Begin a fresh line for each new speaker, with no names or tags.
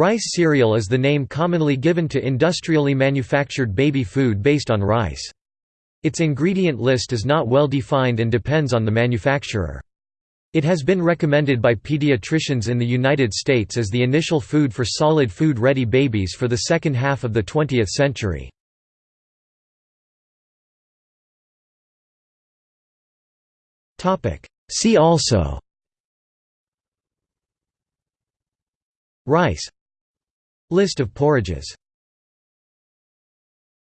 Rice cereal is the name commonly given to industrially manufactured baby food based on rice. Its ingredient list is not well defined and depends on the manufacturer. It has been recommended by pediatricians in the United States as the initial food for solid food-ready babies for the second half of the 20th century. See also Rice List of porridges